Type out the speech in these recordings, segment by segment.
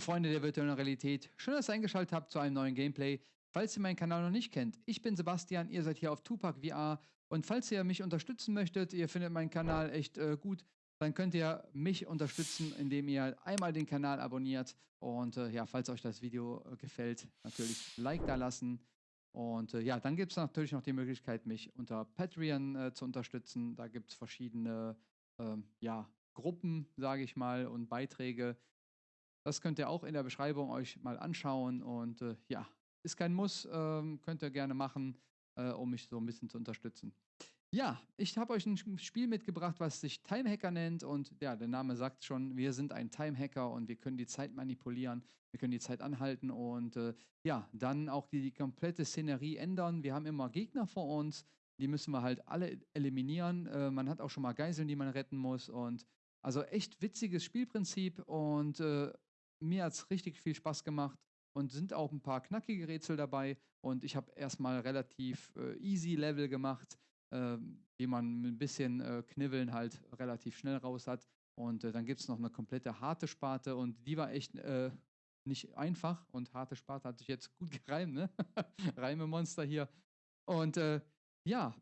Freunde der virtuellen Realität, schön, dass ihr eingeschaltet habt zu einem neuen Gameplay. Falls ihr meinen Kanal noch nicht kennt, ich bin Sebastian, ihr seid hier auf Tupac VR und falls ihr mich unterstützen möchtet, ihr findet meinen Kanal echt äh, gut, dann könnt ihr mich unterstützen, indem ihr einmal den Kanal abonniert und äh, ja, falls euch das Video äh, gefällt, natürlich Like da lassen. Und äh, ja, dann gibt es natürlich noch die Möglichkeit, mich unter Patreon äh, zu unterstützen. Da gibt es verschiedene ähm, ja, Gruppen, sage ich mal, und Beiträge. Das könnt ihr auch in der Beschreibung euch mal anschauen. Und äh, ja, ist kein Muss, ähm, könnt ihr gerne machen, äh, um mich so ein bisschen zu unterstützen. Ja, ich habe euch ein Spiel mitgebracht, was sich Time Hacker nennt. Und ja, der Name sagt schon, wir sind ein Time Hacker und wir können die Zeit manipulieren, wir können die Zeit anhalten und äh, ja, dann auch die, die komplette Szenerie ändern. Wir haben immer Gegner vor uns, die müssen wir halt alle eliminieren. Äh, man hat auch schon mal Geiseln, die man retten muss. Und also echt witziges Spielprinzip und äh, mir hat es richtig viel Spaß gemacht und sind auch ein paar knackige Rätsel dabei. Und ich habe erstmal relativ äh, easy Level gemacht, äh, die man mit ein bisschen äh, Knibbeln halt relativ schnell raus hat. Und äh, dann gibt es noch eine komplette harte Sparte und die war echt äh, nicht einfach. Und harte Sparte hat sich jetzt gut gereimt, ne? Reimemonster hier. Und äh, ja,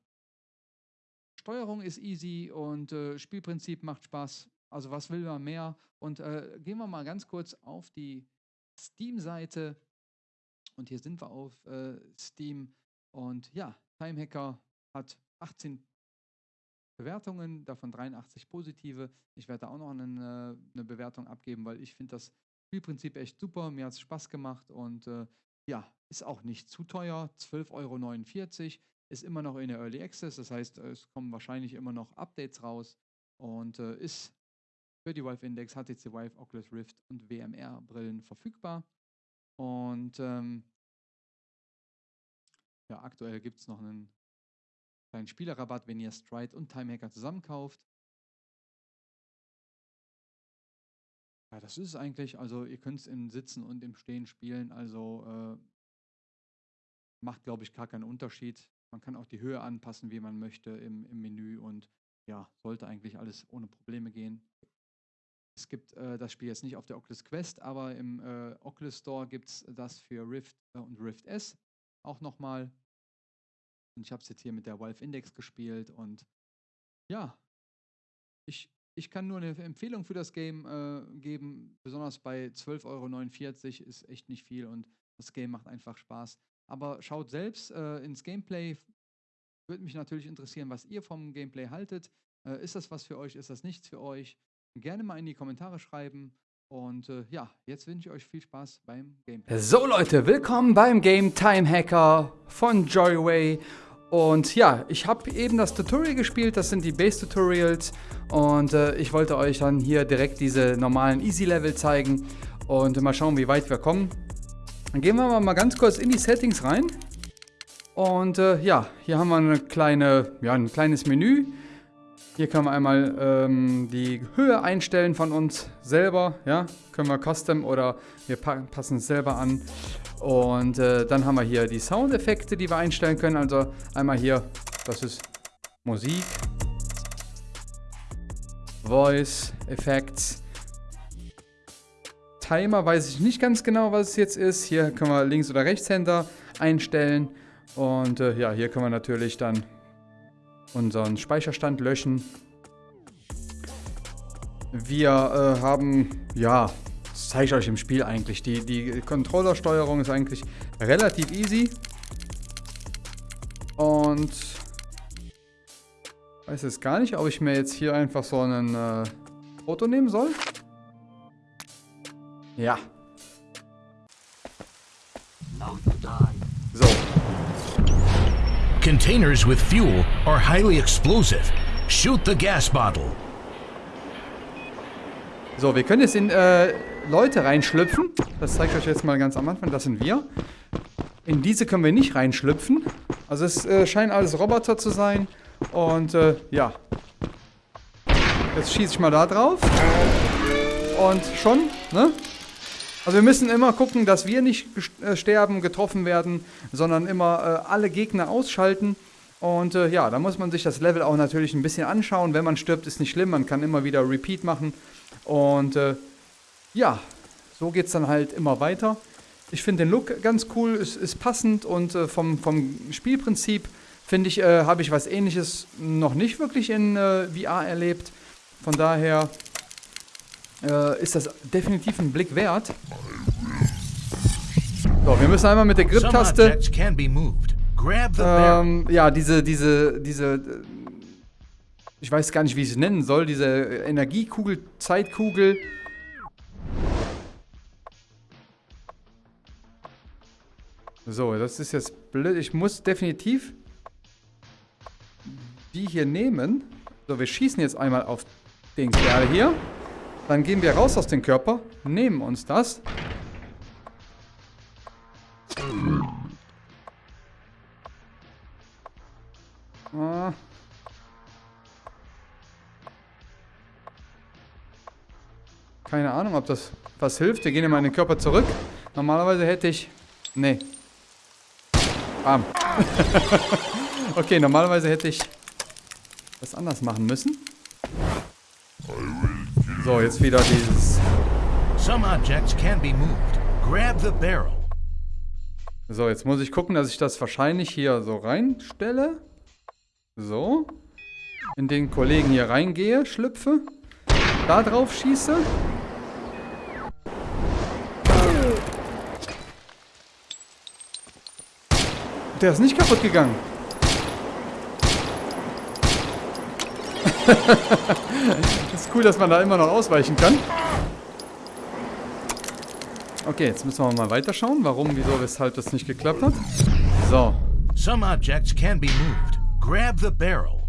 Steuerung ist easy und Spielprinzip macht Spaß. Also was will man mehr? Und äh, gehen wir mal ganz kurz auf die Steam-Seite. Und hier sind wir auf äh, Steam. Und ja, Timehacker hat 18 Bewertungen, davon 83 positive. Ich werde da auch noch eine, eine Bewertung abgeben, weil ich finde das Spielprinzip echt super. Mir hat es Spaß gemacht und äh, ja, ist auch nicht zu teuer. 12,49 Euro. Ist immer noch in der Early Access, das heißt, es kommen wahrscheinlich immer noch Updates raus und äh, ist für die Valve Index, HTC Vive, Oculus Rift und WMR-Brillen verfügbar. Und ähm, ja, aktuell gibt es noch einen kleinen Spielerrabatt, wenn ihr Stride und Timehacker zusammenkauft. Ja, das ist eigentlich. Also ihr könnt es im Sitzen und im Stehen spielen. Also äh, macht, glaube ich, gar keinen Unterschied. Man kann auch die Höhe anpassen, wie man möchte im, im Menü und ja, sollte eigentlich alles ohne Probleme gehen. Es gibt äh, das Spiel jetzt nicht auf der Oculus Quest, aber im äh, Oculus Store gibt es das für Rift äh, und Rift S auch nochmal. Und ich habe es jetzt hier mit der Valve Index gespielt und ja, ich, ich kann nur eine Empfehlung für das Game äh, geben. Besonders bei 12,49 Euro ist echt nicht viel und das Game macht einfach Spaß. Aber schaut selbst äh, ins Gameplay. Würde mich natürlich interessieren, was ihr vom Gameplay haltet. Äh, ist das was für euch? Ist das nichts für euch? Gerne mal in die Kommentare schreiben. Und äh, ja, jetzt wünsche ich euch viel Spaß beim Gameplay. So Leute, willkommen beim Game Time Hacker von Joyway. Und ja, ich habe eben das Tutorial gespielt, das sind die Base Tutorials. Und äh, ich wollte euch dann hier direkt diese normalen Easy Level zeigen. Und mal schauen, wie weit wir kommen. Dann gehen wir mal ganz kurz in die Settings rein. Und äh, ja, hier haben wir eine kleine, ja, ein kleines Menü. Hier können wir einmal ähm, die Höhe einstellen von uns selber. Ja, können wir Custom oder wir passen es selber an. Und äh, dann haben wir hier die Soundeffekte, die wir einstellen können. Also einmal hier, das ist Musik, Voice, Effects. Timer weiß ich nicht ganz genau, was es jetzt ist. Hier können wir Links- oder Rechtshänder einstellen. Und äh, ja, hier können wir natürlich dann unseren Speicherstand löschen. Wir äh, haben, ja, das zeige ich euch im Spiel eigentlich. Die, die Controllersteuerung ist eigentlich relativ easy. Und weiß jetzt gar nicht, ob ich mir jetzt hier einfach so ein äh, Foto nehmen soll. Ja. Containers with fuel are highly explosive. Shoot the gas bottle. So, wir können jetzt in äh, Leute reinschlüpfen. Das zeige ich euch jetzt mal ganz am Anfang. Das sind wir. In diese können wir nicht reinschlüpfen. Also es äh, scheinen alles Roboter zu sein. Und äh, ja. Jetzt schieße ich mal da drauf. Und schon, ne? Also wir müssen immer gucken, dass wir nicht äh, sterben, getroffen werden, sondern immer äh, alle Gegner ausschalten. Und äh, ja, da muss man sich das Level auch natürlich ein bisschen anschauen. Wenn man stirbt, ist nicht schlimm, man kann immer wieder Repeat machen. Und äh, ja, so geht es dann halt immer weiter. Ich finde den Look ganz cool, ist, ist passend und äh, vom, vom Spielprinzip finde ich, äh, habe ich was ähnliches noch nicht wirklich in äh, VR erlebt. Von daher äh, ist das definitiv ein Blick wert. So, wir müssen einmal mit der Grip-Taste. Ähm, ja, diese, diese, diese, ich weiß gar nicht, wie ich es nennen soll, diese Energiekugel, Zeitkugel. So, das ist jetzt blöd. Ich muss definitiv die hier nehmen. So, wir schießen jetzt einmal auf den Kerl hier. Dann gehen wir raus aus dem Körper, nehmen uns das. Ah. Keine Ahnung, ob das was hilft. Wir gehen in meinen Körper zurück. Normalerweise hätte ich... Nee. Bam. okay, normalerweise hätte ich das anders machen müssen. So, jetzt wieder dieses... Some objects can be moved. Grab the barrel. So, jetzt muss ich gucken, dass ich das wahrscheinlich hier so reinstelle. So. In den Kollegen hier reingehe, schlüpfe. Da drauf schieße. Der ist nicht kaputt gegangen. cool, dass man da immer noch ausweichen kann. Okay, jetzt müssen wir mal weiterschauen, warum, wieso, weshalb das nicht geklappt hat. So. Some objects can be moved. Grab the barrel.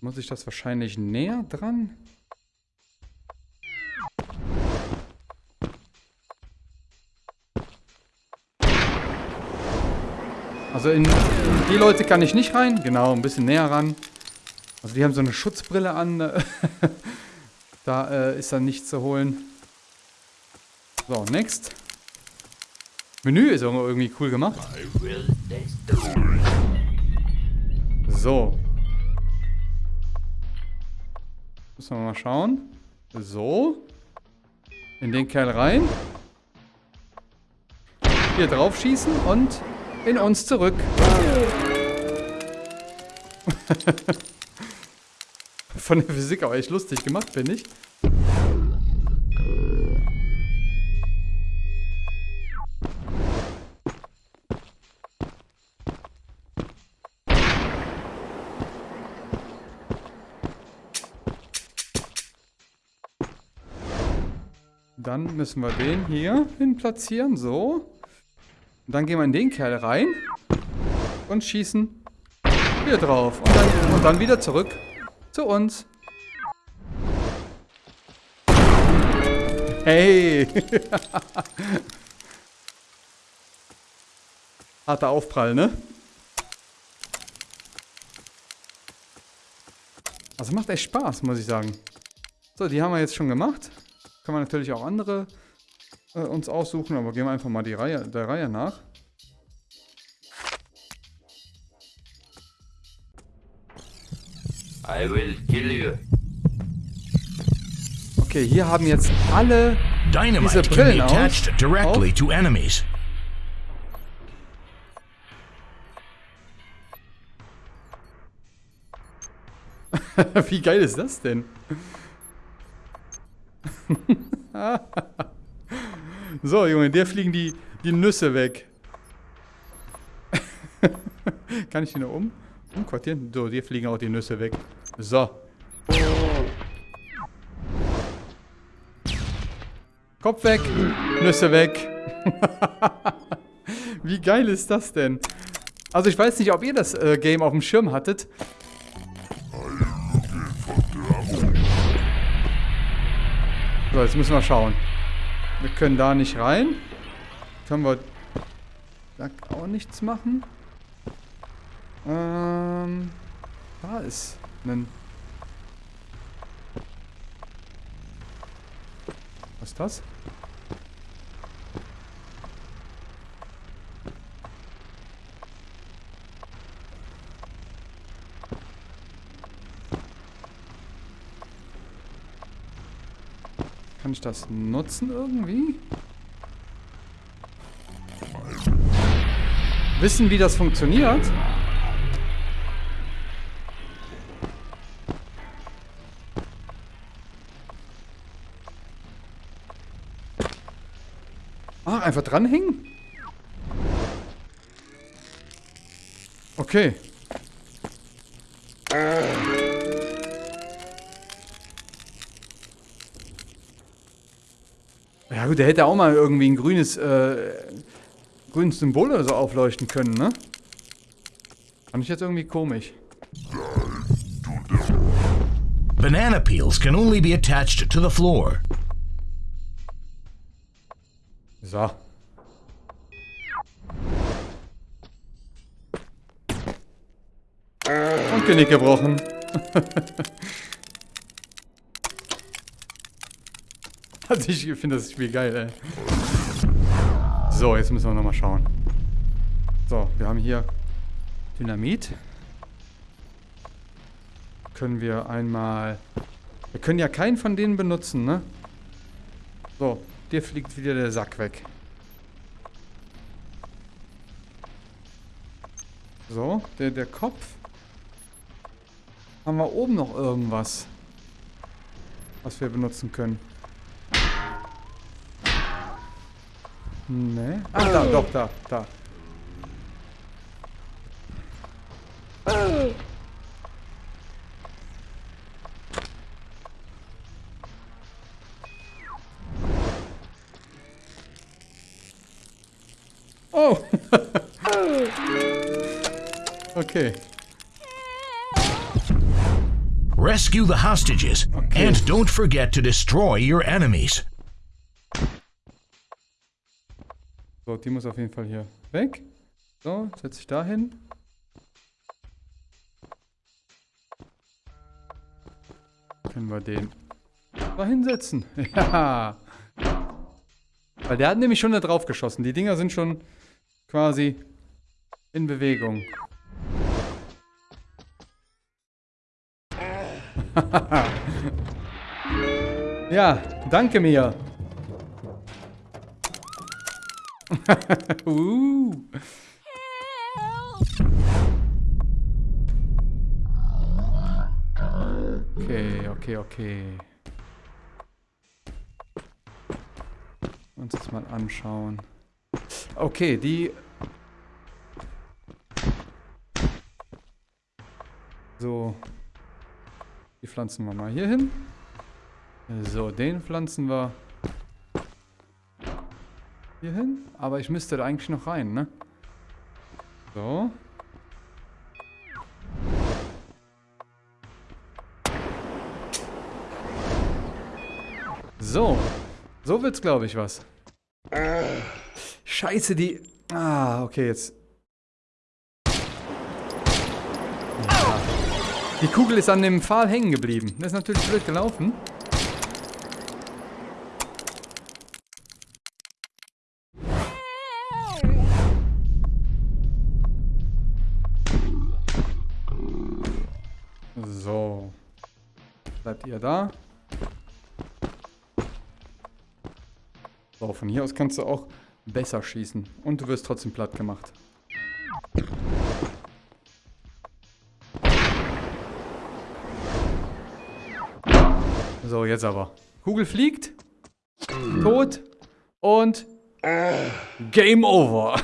Muss ich das wahrscheinlich näher dran? Also in, in, die Leute kann ich nicht rein. Genau, ein bisschen näher ran. Also die haben so eine Schutzbrille an. da äh, ist dann nichts zu holen. So, next. Menü ist irgendwie cool gemacht. So. Müssen wir mal schauen. So. In den Kerl rein. Hier drauf schießen und in uns zurück. Von der Physik aber echt lustig gemacht, finde ich. Dann müssen wir den hier hin platzieren, so. Und dann gehen wir in den Kerl rein und schießen hier drauf. Und dann, und dann wieder zurück zu uns. Hey! Harter Aufprall, ne? Also macht echt Spaß, muss ich sagen. So, die haben wir jetzt schon gemacht. Kann man natürlich auch andere äh, uns aussuchen, aber gehen wir einfach mal die Reihe, der Reihe nach. I will kill you. Okay, hier haben jetzt alle diese Brillen auf. Directly to enemies. Wie geil ist das denn? So, Junge, der fliegen die, die Nüsse weg. Kann ich die noch um? Umquartieren? So, dir fliegen auch die Nüsse weg. So. Kopf weg, Nüsse weg. Wie geil ist das denn? Also ich weiß nicht, ob ihr das äh, Game auf dem Schirm hattet. So, jetzt müssen wir schauen. Wir können da nicht rein. Können wir da auch nichts machen. Ähm, da ist ein... Was ist das? Kann ich das nutzen irgendwie? Wissen, wie das funktioniert? Einfach dranhängen? Okay. Ja gut, der hätte auch mal irgendwie ein grünes, äh, grünes Symbol oder so aufleuchten können, ne? Fand ich jetzt irgendwie komisch. Banana peels can only be attached to the floor. So. Und Genick gebrochen. also ich finde das Spiel geil, ey. So, jetzt müssen wir nochmal schauen. So, wir haben hier Dynamit. Können wir einmal... Wir können ja keinen von denen benutzen, ne? So, dir fliegt wieder der Sack weg. So, der, der Kopf. Haben wir oben noch irgendwas, was wir benutzen können? Ne? Ah, da, doch, da, da. Okay. Rescue the hostages. Okay. And don't forget to destroy your enemies. So, die muss auf jeden Fall hier weg. So, setze ich da hin. Können wir den da hinsetzen. Ja. Weil der hat nämlich schon da drauf geschossen. Die Dinger sind schon quasi in Bewegung. ja, danke mir. uh. Okay, okay, okay. Uns das mal anschauen. Okay, die... So. Die pflanzen wir mal hier hin. So, den pflanzen wir hier hin. Aber ich müsste da eigentlich noch rein, ne? So. So. So wird's, glaube ich, was. Scheiße, die... Ah, okay, jetzt... Ja. Die Kugel ist an dem Pfahl hängen geblieben. Das ist natürlich blöd gelaufen. So. Bleibt ihr da? So, von hier aus kannst du auch besser schießen. Und du wirst trotzdem platt gemacht. So, jetzt aber. Kugel fliegt. Tot. Und Game over.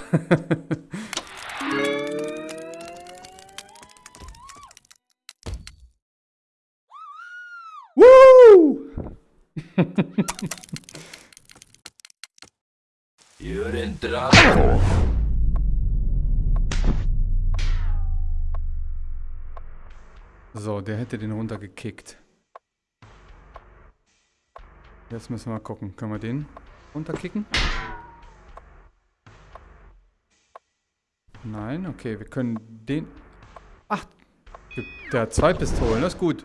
Woo! You're in trouble. So, der hätte den runtergekickt. Jetzt müssen wir mal gucken. Können wir den runterkicken? Nein, okay, wir können den... Ach, der hat zwei Pistolen, das ist gut.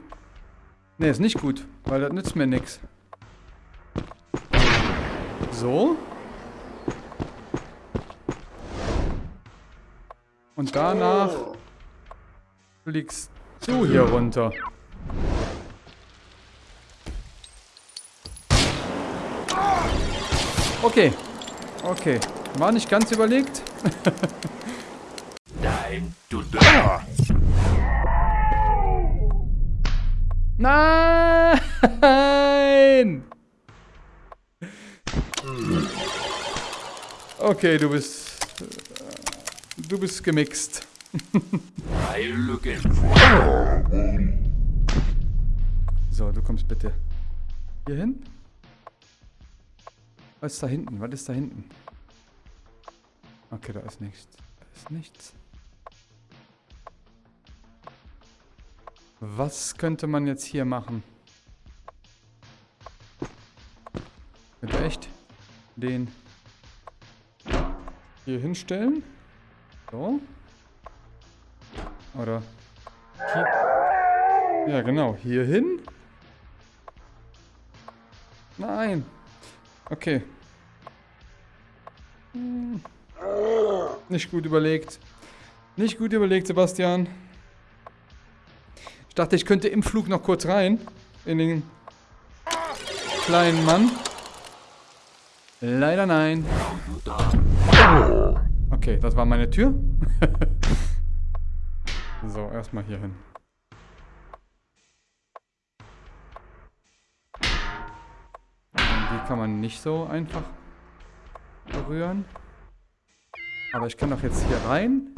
Ne, ist nicht gut, weil das nützt mir nichts. So. Und danach fliegst du hier runter. Okay. Okay. War nicht ganz überlegt. Time to die. Nein! Okay, du bist... Du bist gemixt. So, du kommst bitte hier hin. Was ist da hinten? Was ist da hinten? Okay, da ist nichts. Da ist nichts. Was könnte man jetzt hier machen? Könnte echt den hier hinstellen? So. Oder hier. Ja, genau. Hier hin. Nein. Okay. Nicht gut überlegt. Nicht gut überlegt, Sebastian. Ich dachte, ich könnte im Flug noch kurz rein. In den kleinen Mann. Leider nein. Okay, das war meine Tür. so, erstmal hier hin. Kann man nicht so einfach berühren. Aber ich kann doch jetzt hier rein.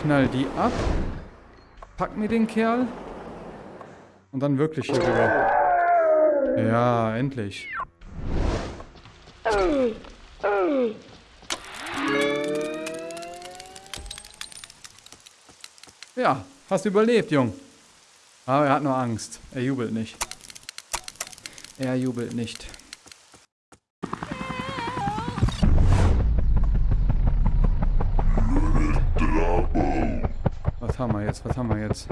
Knall die ab. Pack mir den Kerl. Und dann wirklich hier rüber. Ja, endlich. Ja, hast überlebt, Jung. Aber er hat nur Angst. Er jubelt nicht. Er jubelt nicht. Was haben wir jetzt? Was haben wir jetzt?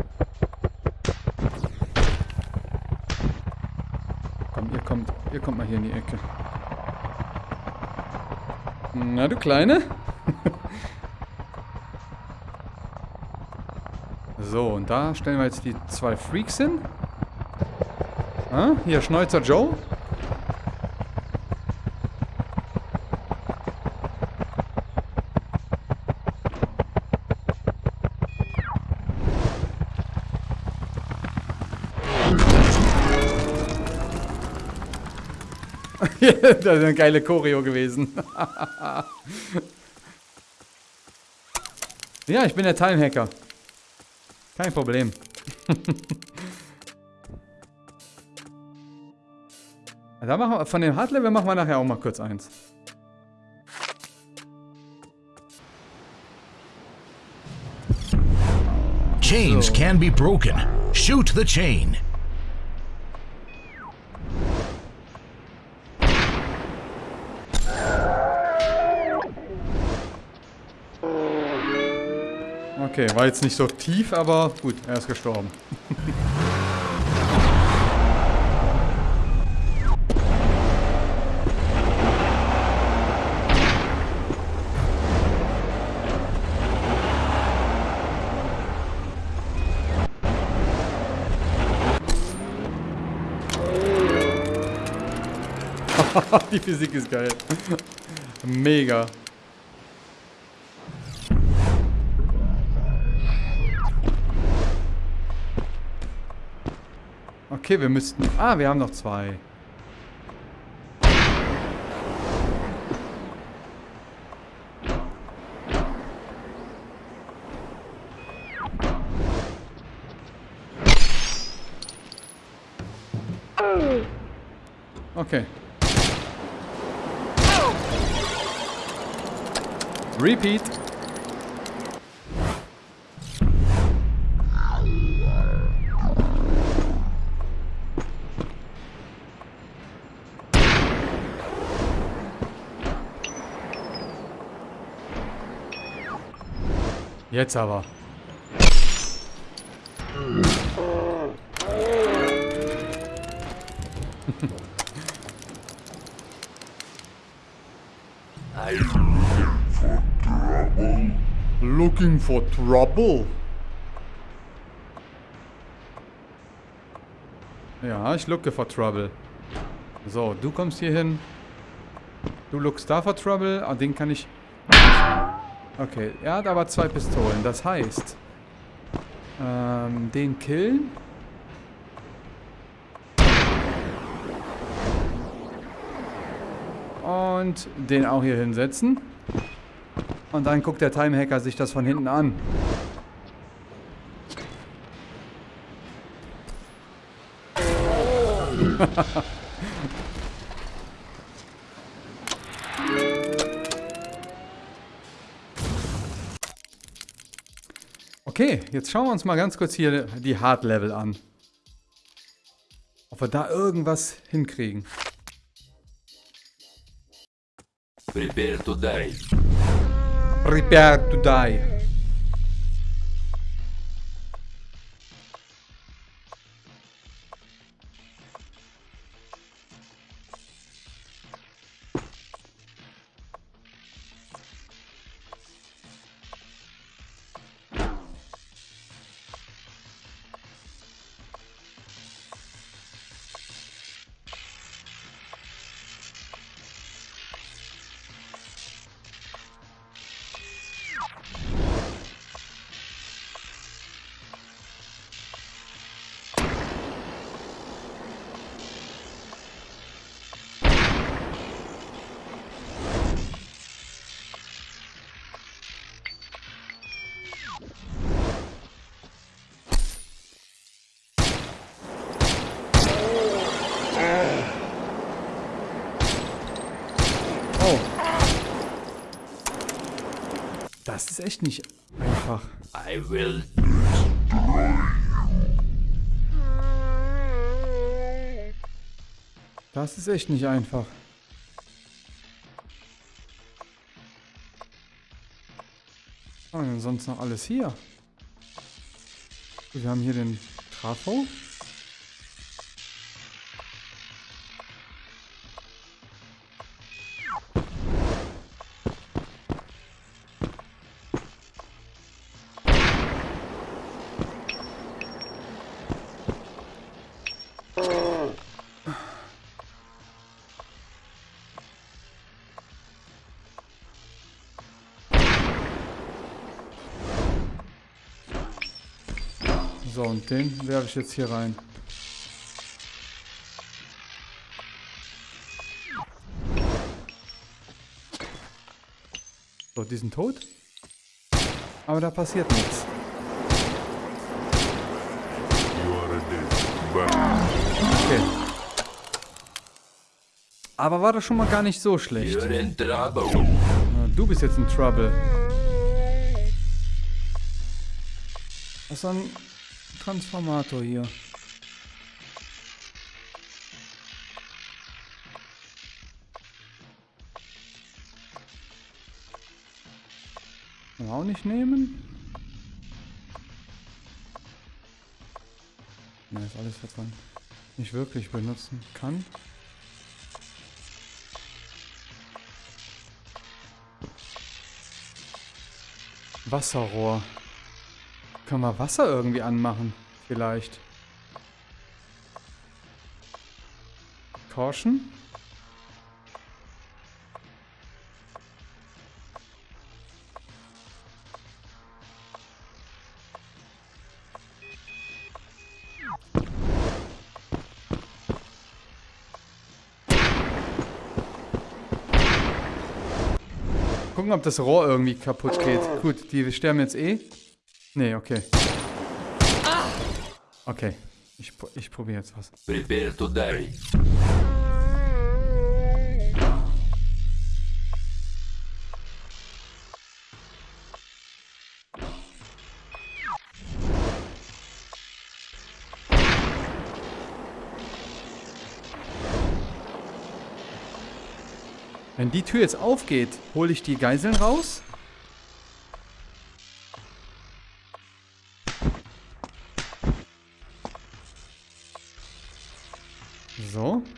Komm, ihr kommt, ihr kommt mal hier in die Ecke. Na, du Kleine? so, und da stellen wir jetzt die zwei Freaks hin. Ah, hier, Schneuzer Joe. das ist eine geile Choreo gewesen. ja, ich bin der Time-Hacker. Kein Problem. da machen wir, von dem Hardlevel machen wir nachher auch mal kurz eins. Chains can be broken. Shoot the chain. Okay, war jetzt nicht so tief, aber gut, er ist gestorben. Die Physik ist geil. Mega. Okay, wir müssten... Ah, wir haben noch zwei. Okay. Repeat. Jetzt aber. Looking for trouble? Ja, ich looke for trouble. So, du kommst hier hin. Du lookst da for trouble. Ah, den kann ich... Okay, er hat aber zwei Pistolen. Das heißt... Ähm, den killen. Und den auch hier hinsetzen. Und dann guckt der Timehacker sich das von hinten an. Okay, jetzt schauen wir uns mal ganz kurz hier die Hard-Level an. Ob wir da irgendwas hinkriegen. Prepare to die. Prepare to die. Echt nicht einfach. I will. Das ist echt nicht einfach. Was haben wir denn sonst noch alles hier? Wir haben hier den Trafo. Und den werfe ich jetzt hier rein. So, die sind tot. Aber da passiert nichts. Okay. Aber war das schon mal gar nicht so schlecht. Du bist jetzt in Trouble. Was ist ein Transformator hier? Kann man auch nicht nehmen? Ne, ist alles, was man nicht wirklich benutzen kann. Wasserrohr. Können wir Wasser irgendwie anmachen? Vielleicht. Caution. Gucken, ob das Rohr irgendwie kaputt geht. Gut, die sterben jetzt eh. Nee, okay. Okay. Ich, ich probiere jetzt was. Prepare to die. Wenn die Tür jetzt aufgeht, hole ich die Geiseln raus.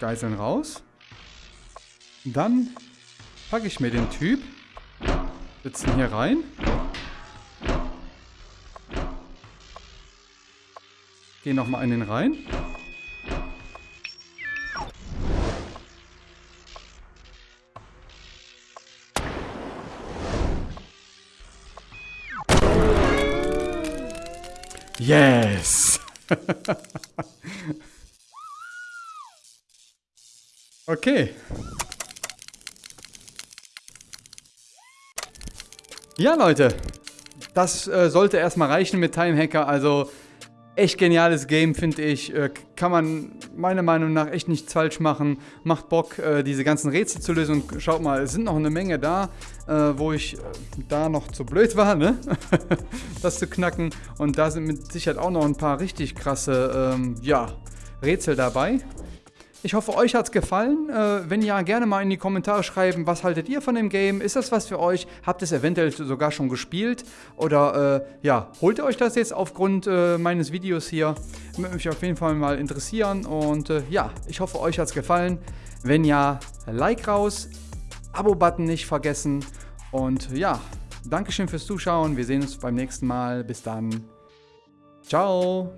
Geiseln raus. Dann packe ich mir den Typ. Sitzen hier rein. Geh nochmal in den rein. Yes! okay. Ja, Leute. Das äh, sollte erstmal reichen mit Time Hacker. Also echt geniales Game, finde ich. Äh, kann man meiner Meinung nach echt nichts falsch machen. Macht Bock, äh, diese ganzen Rätsel zu lösen. Und schaut mal, es sind noch eine Menge da, äh, wo ich äh, da noch zu blöd war, ne? das zu knacken. Und da sind mit Sicherheit auch noch ein paar richtig krasse, ähm, ja, Rätsel dabei. Ich hoffe, euch hat es gefallen. Äh, wenn ja, gerne mal in die Kommentare schreiben, was haltet ihr von dem Game? Ist das was für euch? Habt ihr es eventuell sogar schon gespielt? Oder äh, ja, holt ihr euch das jetzt aufgrund äh, meines Videos hier? Würde mich auf jeden Fall mal interessieren. Und äh, ja, ich hoffe, euch hat es gefallen. Wenn ja, Like raus, Abo-Button nicht vergessen. Und ja, Dankeschön fürs Zuschauen. Wir sehen uns beim nächsten Mal. Bis dann. Ciao.